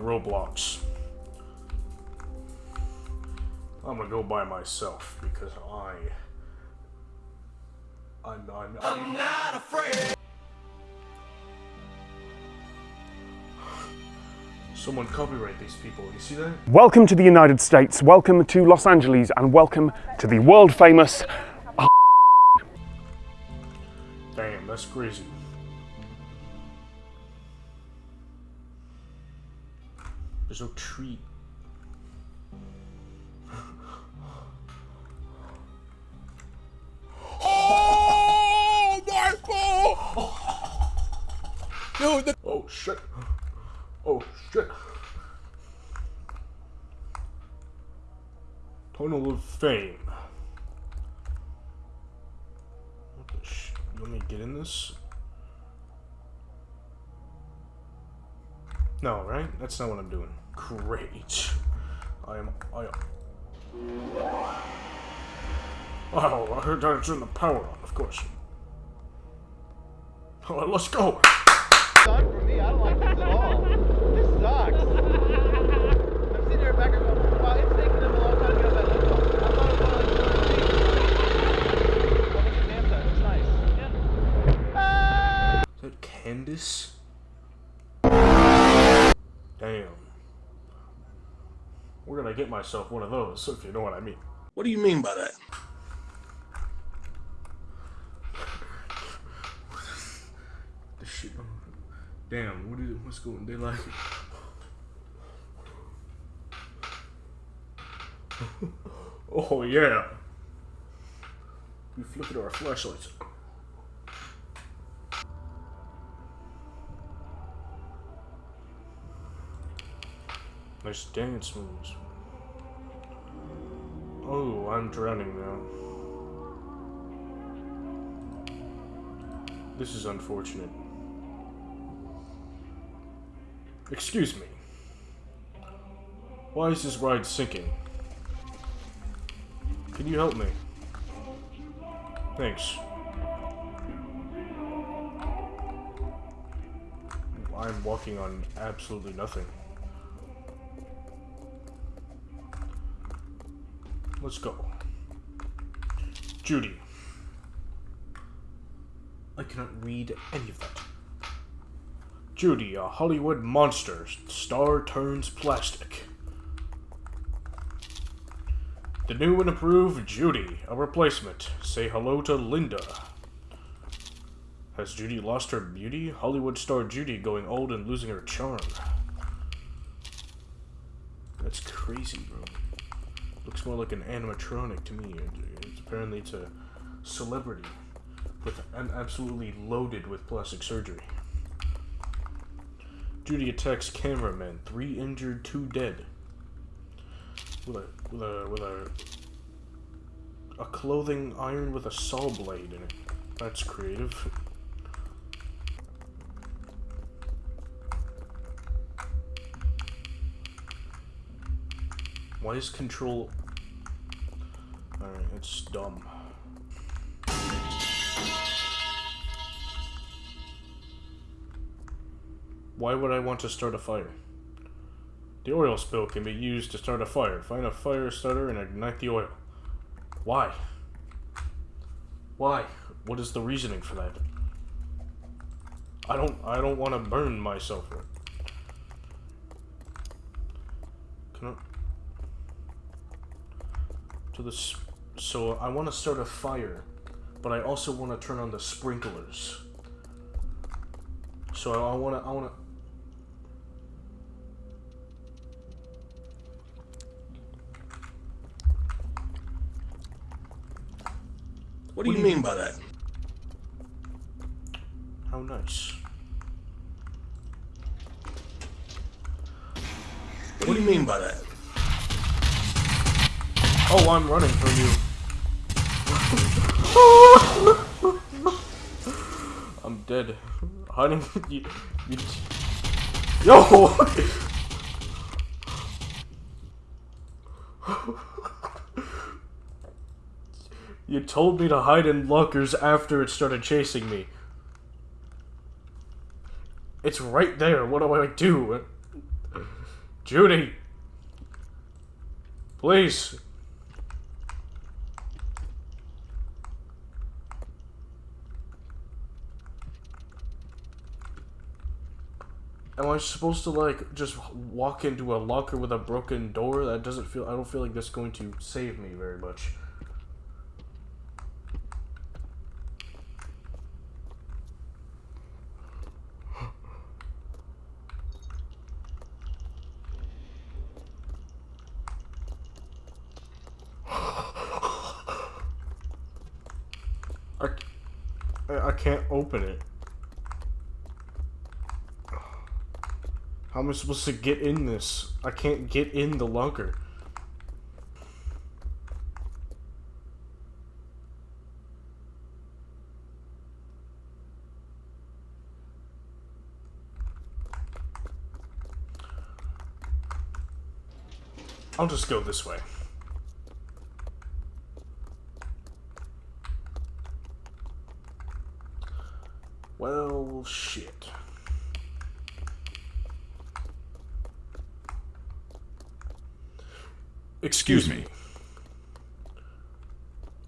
Roblox. I'm gonna go by myself because I. I'm. I'm, I'm not afraid! Someone copyright these people, you see that? Welcome to the United States, welcome to Los Angeles, and welcome to the world famous. Damn, that's crazy. There's no tree. Oh god! Dude, the Oh shit. Oh shit. Tunnel of Fame. What the sh- You want me to get in this? No, right? That's not what I'm doing. Great. I am. I am. Oh, I heard that turn the power on, of course. Oh, let's go. suck for me. I don't like this at all. This sucks. I'm sitting here back and going, wow, it's taking them a long time to get up that lift. I thought it was only like 200 feet. Oh, look at dam side. Nice. Yeah. Is that Candace? Damn. Where did I get myself one of those, if you know what I mean? What do you mean by that? The shit. Damn, what is what's going they like it. Oh yeah. We flipping our flashlights. Nice dance moves. Oh, I'm drowning now. This is unfortunate. Excuse me. Why is this ride sinking? Can you help me? Thanks. I'm walking on absolutely nothing. Let's go. Judy. I cannot read any of that. Judy, a Hollywood monster. Star turns plastic. The new and improved Judy, a replacement. Say hello to Linda. Has Judy lost her beauty? Hollywood star Judy going old and losing her charm. That's crazy, bro. Looks more like an animatronic to me. It's apparently it's a celebrity with absolutely loaded with plastic surgery. Judy attacks cameraman. Three injured, two dead. With a with a with a a clothing iron with a saw blade in it. That's creative. Why is control? It's dumb. Why would I want to start a fire? The oil spill can be used to start a fire. Find a fire starter and ignite the oil. Why? Why? What is the reasoning for that? I don't I don't want to burn myself. Can I to this so I want to start a fire, but I also want to turn on the sprinklers. So I want to I want to What do you mean by that? How nice. What do you mean by that? Oh, I'm running from you. I'm dead. Hiding. You, you, yo! you told me to hide in lockers after it started chasing me. It's right there. What do I do? Judy! Please! Am I supposed to like just walk into a locker with a broken door? That doesn't feel. I don't feel like that's going to save me very much. I, I can't open it. How am I supposed to get in this? I can't get in the lunker. I'll just go this way. Well, shit. Excuse me.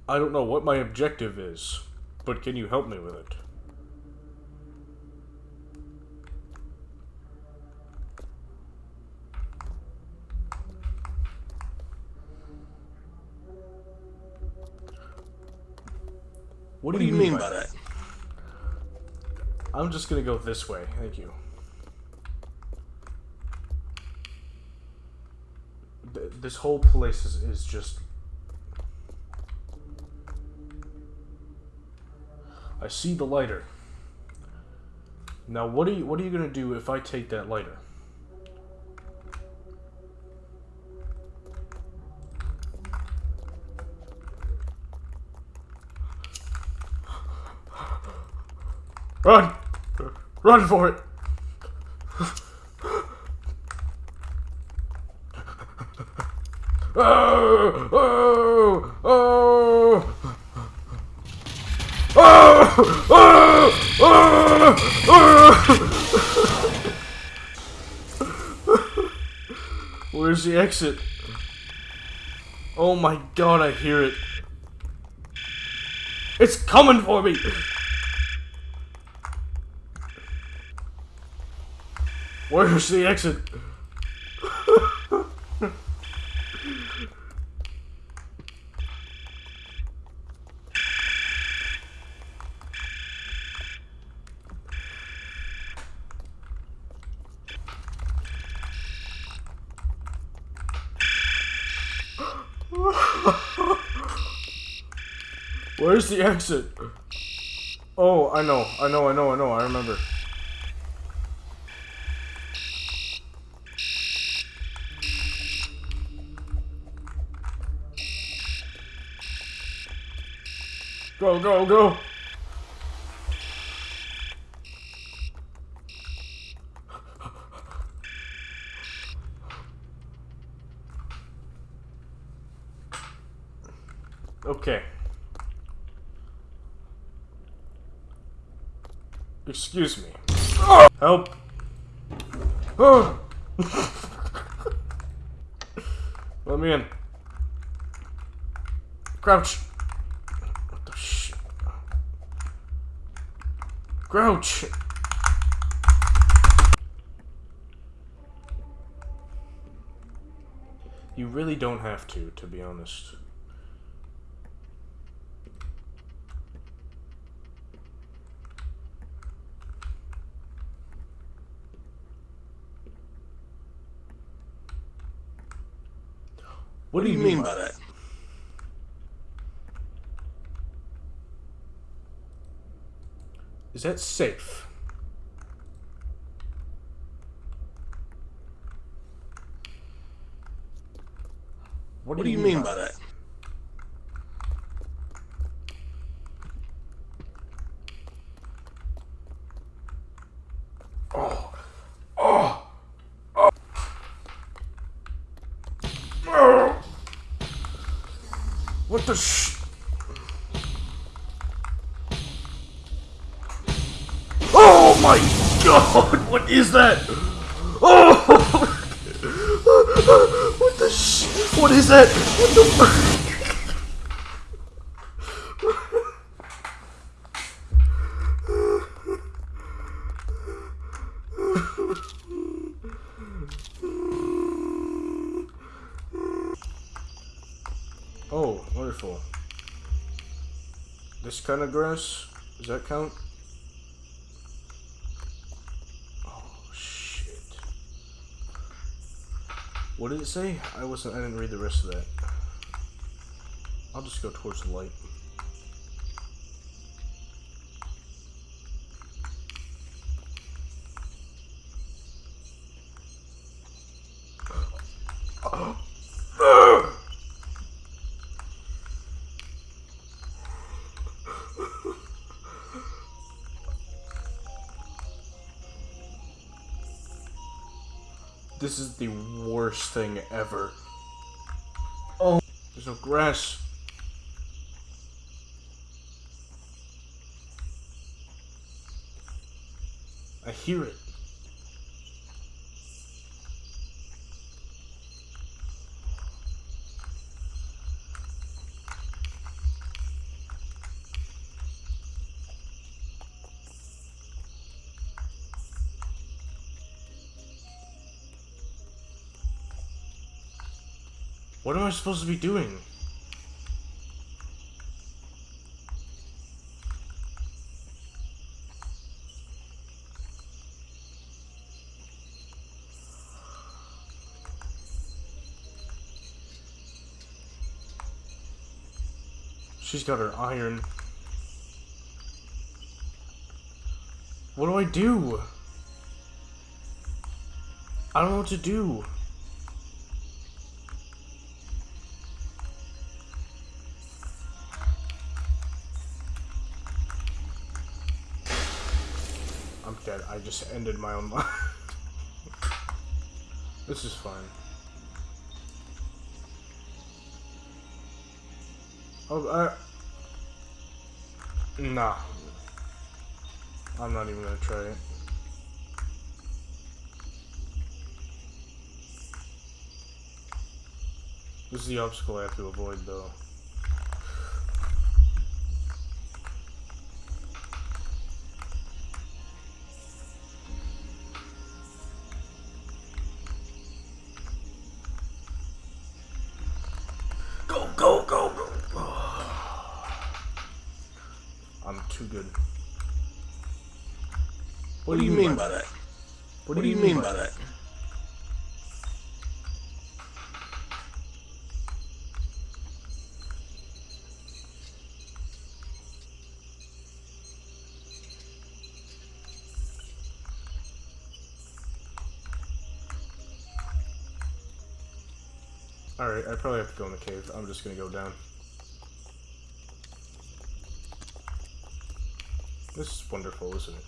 I don't know what my objective is, but can you help me with it? What do, What do you mean by that? I'm just gonna go this way. Thank you. This whole place is, is just. I see the lighter. Now, what are you what are you gonna do if I take that lighter? Run! Run for it! Oh! Oh! Oh! Oh! Oh! Oh! Where's the exit? Oh my god, I hear it. It's coming for me! Where's the exit? Where's the exit? Oh, I know, I know, I know, I know, I remember. Go, go, go! Okay. Excuse me. Help! Oh. Let me in. Crouch! What the shit? Crouch! You really don't have to, to be honest. What do you mean by that? Is that safe? What do you mean by that? What the sh? Oh my god! What is that? Oh! What the sh? What is that? What the? Kind of grass? Does that count? Oh shit. What did it say? I wasn't I didn't read the rest of that. I'll just go towards the light. Oh. This is the worst thing ever. Oh, there's no grass. I hear it. What am I supposed to be doing? She's got her iron. What do I do? I don't know what to do. Just ended my own life. this is fine. Oh, I... Nah. I'm not even gonna try it. This is the obstacle I have to avoid, though. Too good. What do you mean by that? What, What do you mean by that? Alright, I probably have to go in the cave. I'm just gonna go down. This is wonderful, isn't it?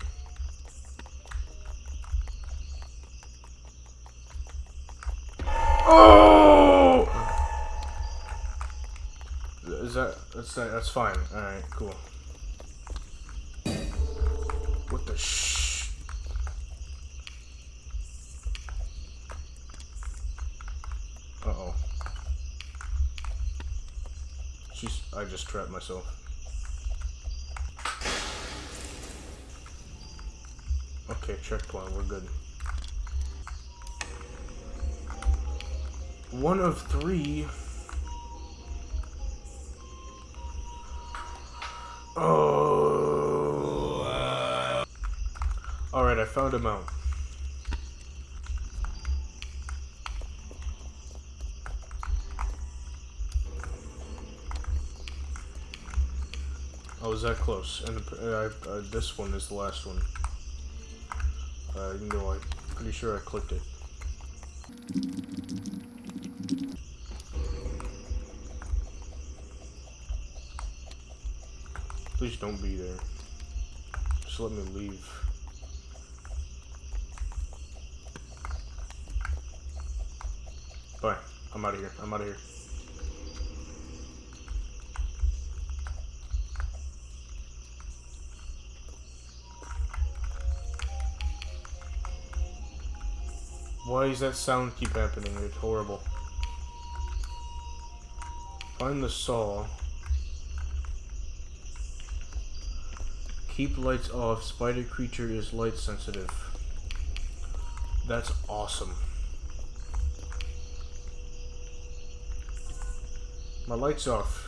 Oh! Is that that's that's fine. All right, cool. What the sh? Uh oh. She's. I just trapped myself. Okay, checkpoint. We're good. One of three. Oh. Alright, I found him out. I was that close, and uh, I, uh, this one is the last one. Uh, you know, I'm pretty sure I clicked it. Please don't be there. Just let me leave. Bye. I'm out of here. I'm out of here. Why does that sound keep happening? It's horrible. Find the saw. Keep lights off. Spider creature is light sensitive. That's awesome. My light's off.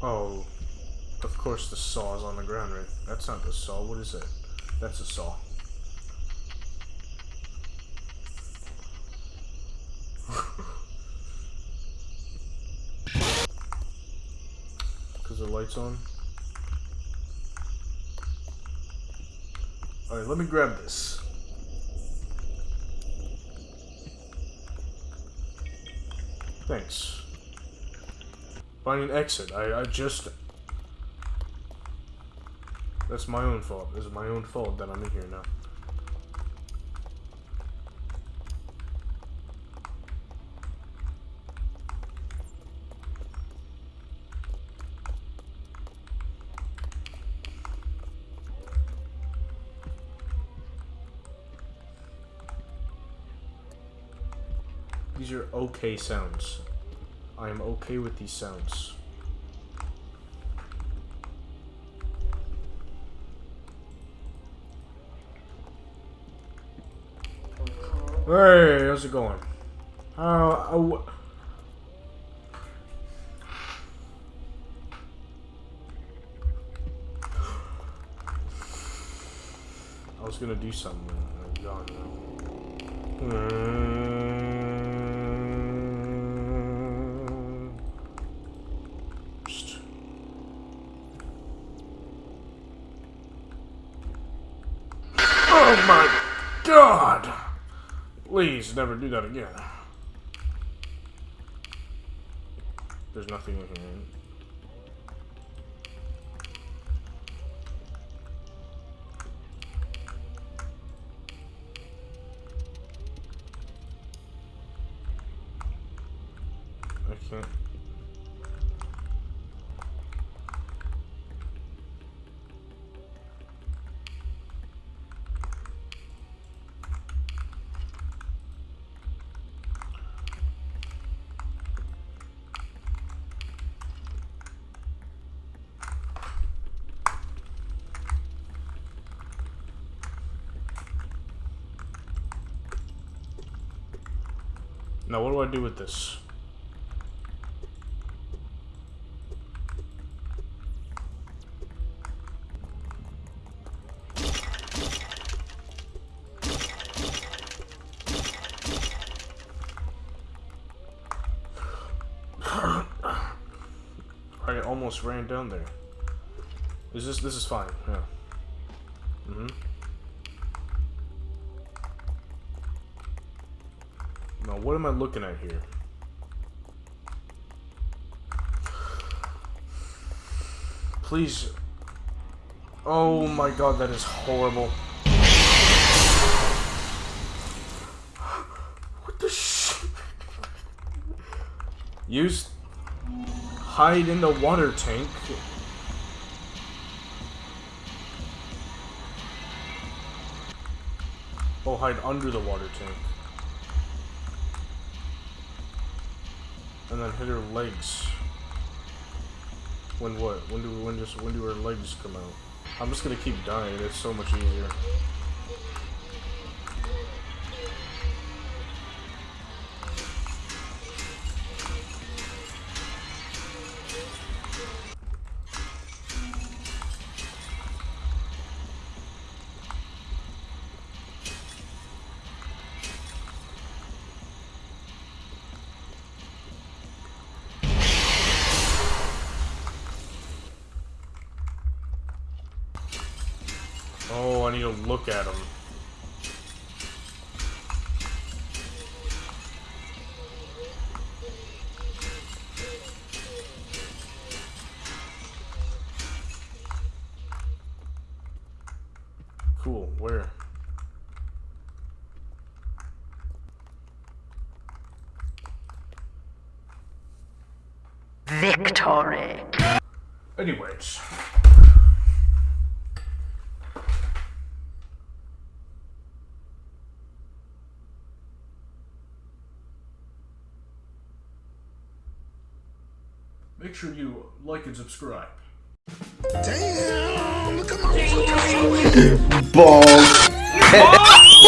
Oh, of course the saw is on the ground, right? That's not the saw. What is it? That's a saw. Because the light's on. Alright, let me grab this. Thanks. Find an exit. I, I just... That's my own fault. Is my own fault that I'm in here now. These are okay sounds. I am okay with these sounds. Hey, how's it going? Uh, I was gonna do something. I'm gone now. Please never do that again. There's nothing in here. Now, what do I do with this? I almost ran down there. Is this this is fine? Yeah. Am I looking at here? Please. Oh my god, that is horrible. What the sh? Use. Hide in the water tank. Oh, hide under the water tank. And then hit her legs. When what? When do we? when just when do her legs come out? I'm just gonna keep dying. It's so much easier. Cool, where? Victory. Anyways. Make sure you like and subscribe. Damn, look at my Balls.